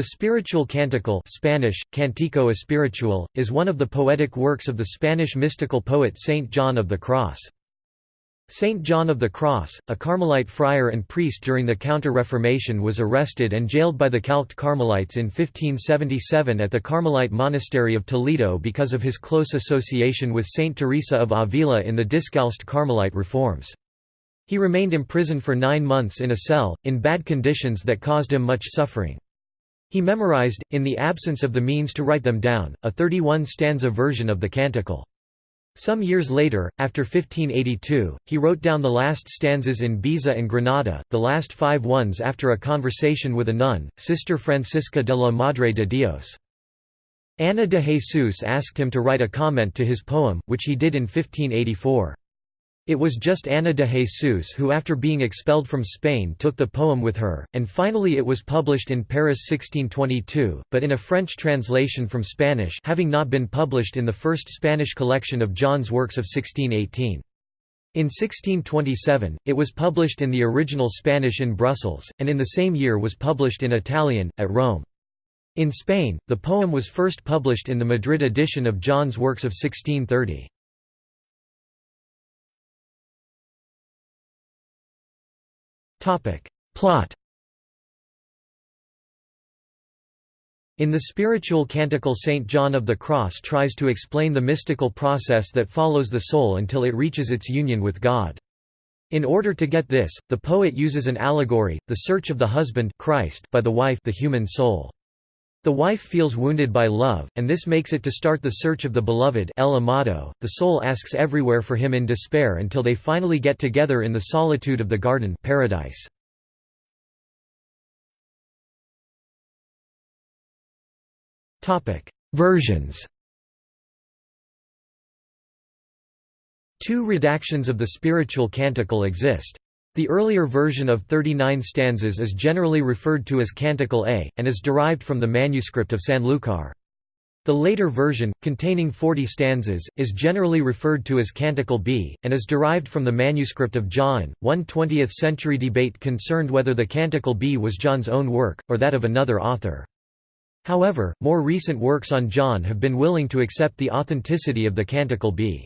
The spiritual canticle Spanish, Cantico Espiritual, is one of the poetic works of the Spanish mystical poet Saint John of the Cross. Saint John of the Cross, a Carmelite friar and priest during the Counter-Reformation was arrested and jailed by the Calced Carmelites in 1577 at the Carmelite monastery of Toledo because of his close association with Saint Teresa of Avila in the Discalced Carmelite reforms. He remained imprisoned for nine months in a cell, in bad conditions that caused him much suffering. He memorized, in the absence of the means to write them down, a 31-stanza version of the canticle. Some years later, after 1582, he wrote down the last stanzas in Baeza and Granada, the last five ones after a conversation with a nun, Sister Francisca de la Madre de Dios. Ana de Jesus asked him to write a comment to his poem, which he did in 1584. It was just Ana de Jesus who after being expelled from Spain took the poem with her, and finally it was published in Paris 1622, but in a French translation from Spanish having not been published in the first Spanish collection of John's works of 1618. In 1627, it was published in the original Spanish in Brussels, and in the same year was published in Italian, at Rome. In Spain, the poem was first published in the Madrid edition of John's works of 1630. Plot In the spiritual canticle St. John of the Cross tries to explain the mystical process that follows the soul until it reaches its union with God. In order to get this, the poet uses an allegory, the search of the husband Christ by the wife the human soul. The wife feels wounded by love, and this makes it to start the search of the beloved El Amado. The soul asks everywhere for him in despair until they finally get together in the solitude of the garden paradise. Versions Two redactions of the spiritual canticle exist. The earlier version of 39 stanzas is generally referred to as Canticle A, and is derived from the manuscript of Sanlúcar. The later version, containing 40 stanzas, is generally referred to as Canticle B, and is derived from the manuscript of Jaén. One 20th century debate concerned whether the Canticle B was John's own work, or that of another author. However, more recent works on John have been willing to accept the authenticity of the Canticle B.